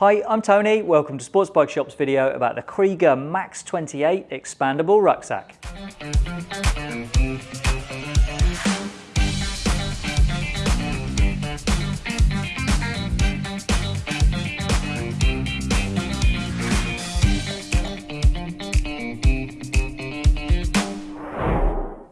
Hi, I'm Tony. Welcome to Sports Bike Shop's video about the Kriega Max 28 expandable rucksack.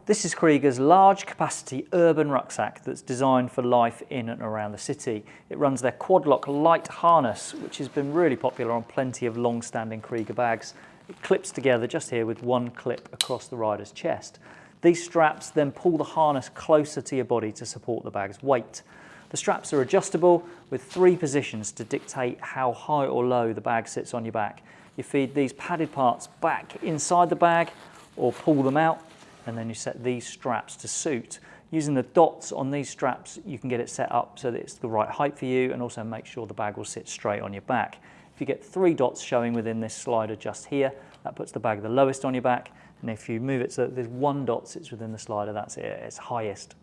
This is Kriega's large capacity urban rucksack that's designed for life in and around the city. It runs their Quadloc light harness, which has been really popular on plenty of long-standing Kriega bags. It clips together just here with one clip across the rider's chest. These straps then pull the harness closer to your body to support the bag's weight. The straps are adjustable with three positions to dictate how high or low the bag sits on your back. You feed these padded parts back inside the bag or pull them out and then you set these straps to suit. Using the dots on these straps, you can get it set up so that it's the right height for you and also make sure the bag will sit straight on your back. If you get three dots showing within this slider just here, that puts the bag the lowest on your back. And if you move it so that there's one dot sits within the slider, that's it, it's highest.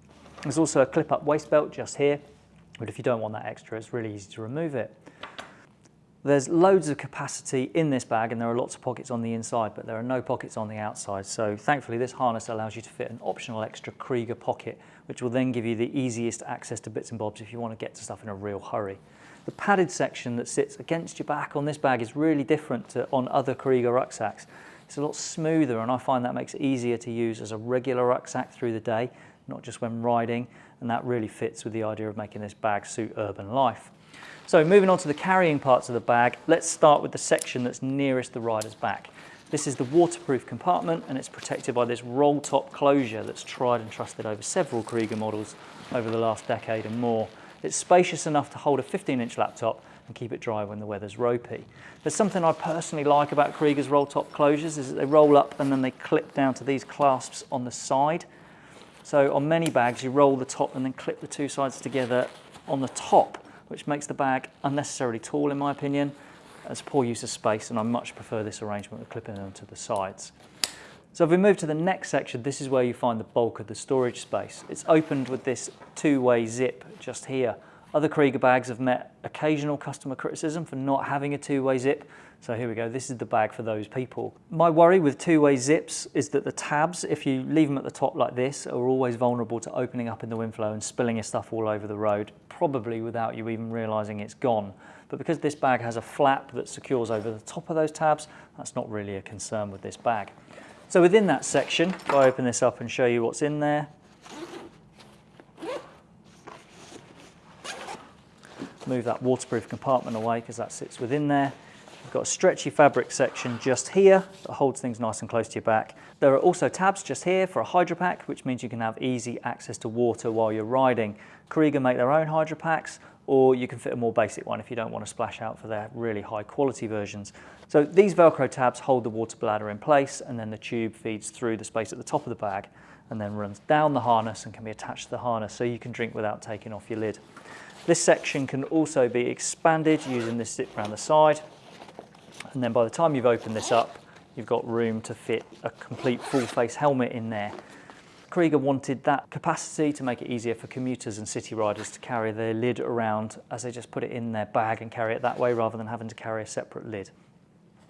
There's also a clip-up waist belt just here, but if you don't want that extra, it's really easy to remove it. There's loads of capacity in this bag and there are lots of pockets on the inside, but there are no pockets on the outside. So thankfully this harness allows you to fit an optional extra Kriega pocket, which will then give you the easiest access to bits and bobs if you want to get to stuff in a real hurry. The padded section that sits against your back on this bag is really different to on other Kriega rucksacks. It's a lot smoother and I find that makes it easier to use as a regular rucksack through the day, not just when riding, and that really fits with the idea of making this bag suit urban life. So moving on to the carrying parts of the bag, let's start with the section that's nearest the rider's back. This is the waterproof compartment and it's protected by this roll top closure that's tried and trusted over several Kriega models over the last decade and more. It's spacious enough to hold a 15 inch laptop and keep it dry when the weather's ropey. There's something I personally like about Kriega's roll top closures is that they roll up and then they clip down to these clasps on the side. So on many bags you roll the top and then clip the two sides together on the top which makes the bag unnecessarily tall in my opinion. It's poor use of space and I much prefer this arrangement of clipping them to the sides. So if we move to the next section, this is where you find the bulk of the storage space. It's opened with this two-way zip just here. Other Kriega bags have met occasional customer criticism for not having a two-way zip. So here we go, this is the bag for those people. My worry with two-way zips is that the tabs, if you leave them at the top like this, are always vulnerable to opening up in the wind flow and spilling your stuff all over the road, probably without you even realizing it's gone. But because this bag has a flap that secures over the top of those tabs, that's not really a concern with this bag. So within that section, if I open this up and show you what's in there, move that waterproof compartment away because that sits within there. You've got a stretchy fabric section just here that holds things nice and close to your back. There are also tabs just here for a hydro pack, which means you can have easy access to water while you're riding. Kriega make their own hydro packs, or you can fit a more basic one if you don't want to splash out for their really high quality versions. So these Velcro tabs hold the water bladder in place and then the tube feeds through the space at the top of the bag and then runs down the harness and can be attached to the harness so you can drink without taking off your lid. This section can also be expanded using this zip around the side. And then by the time you've opened this up, you've got room to fit a complete full face helmet in there. Kriega wanted that capacity to make it easier for commuters and city riders to carry their lid around as they just put it in their bag and carry it that way rather than having to carry a separate lid.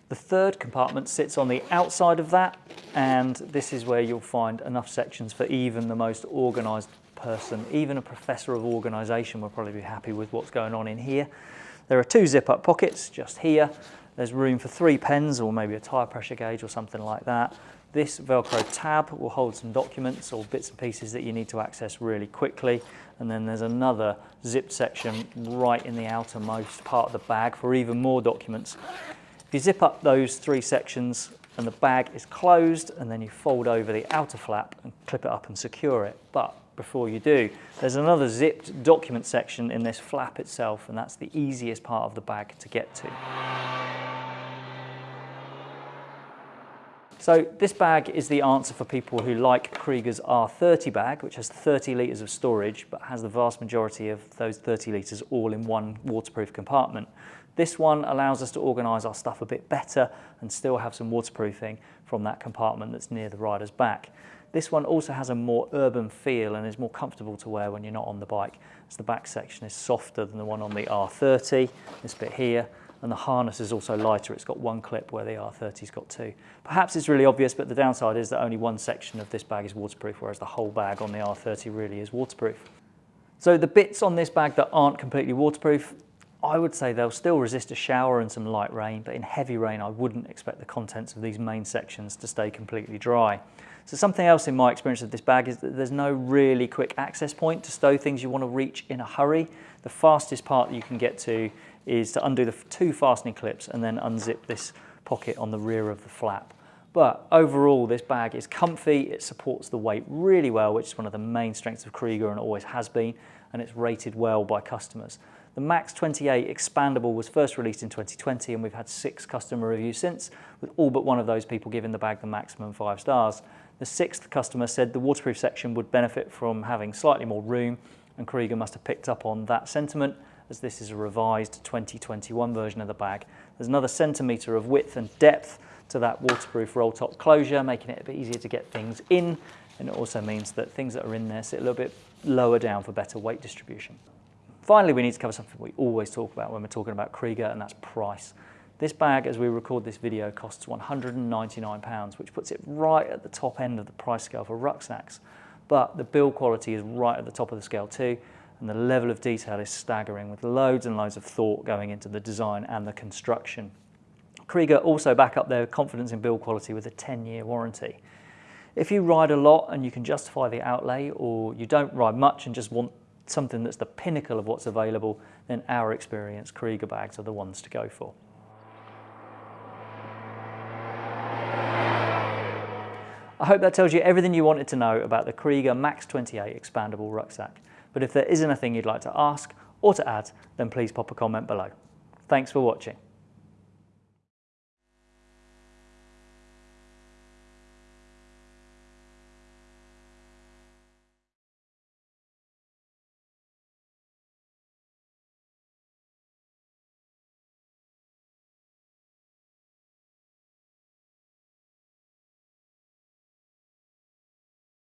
The third compartment sits on the outside of that and this is where you'll find enough sections for even the most organised person, even a professor of organisation will probably be happy with what's going on in here. There are two zip-up pockets just here. There's room for three pens or maybe a tyre pressure gauge or something like that. This Velcro tab will hold some documents or bits and pieces that you need to access really quickly. And then there's another zipped section right in the outermost part of the bag for even more documents. If you zip up those three sections and the bag is closed and then you fold over the outer flap and clip it up and secure it. But before you do. There's another zipped document section in this flap itself and that's the easiest part of the bag to get to. So this bag is the answer for people who like Kriega's R30 bag, which has 30 litres of storage, but has the vast majority of those 30 litres all in one waterproof compartment. This one allows us to organise our stuff a bit better and still have some waterproofing from that compartment that's near the rider's back. This one also has a more urban feel and is more comfortable to wear when you're not on the bike, as the back section is softer than the one on the R30, this bit here, and the harness is also lighter. It's got one clip where the R30's got two. Perhaps it's really obvious, but the downside is that only one section of this bag is waterproof, whereas the whole bag on the R30 really is waterproof. So the bits on this bag that aren't completely waterproof, I would say they'll still resist a shower and some light rain, but in heavy rain, I wouldn't expect the contents of these main sections to stay completely dry. So something else in my experience of this bag is that there's no really quick access point to stow things you want to reach in a hurry. The fastest part that you can get to is to undo the two fastening clips and then unzip this pocket on the rear of the flap. But overall, this bag is comfy, it supports the weight really well, which is one of the main strengths of Kriega and always has been, and it's rated well by customers. The Max 28 expandable was first released in 2020 and we've had six customer reviews since, with all but one of those people giving the bag the maximum five stars. The sixth customer said the waterproof section would benefit from having slightly more room and Kriega must have picked up on that sentiment as this is a revised 2021 version of the bag. There's another centimetre of width and depth to that waterproof roll top closure, making it a bit easier to get things in. And it also means that things that are in there sit a little bit lower down for better weight distribution. Finally, we need to cover something we always talk about when we're talking about Kriega, and that's price. This bag, as we record this video, costs £199, which puts it right at the top end of the price scale for rucksacks. But the build quality is right at the top of the scale too, and the level of detail is staggering with loads and loads of thought going into the design and the construction. Kriega also back up their confidence in build quality with a 10-year warranty. If you ride a lot and you can justify the outlay, or you don't ride much and just want something that's the pinnacle of what's available, then our experience Kriega bags are the ones to go for. I hope that tells you everything you wanted to know about the Kriega Max 28 expandable rucksack. But if there is anything you'd like to ask or to add, then please pop a comment below. Thanks for watching.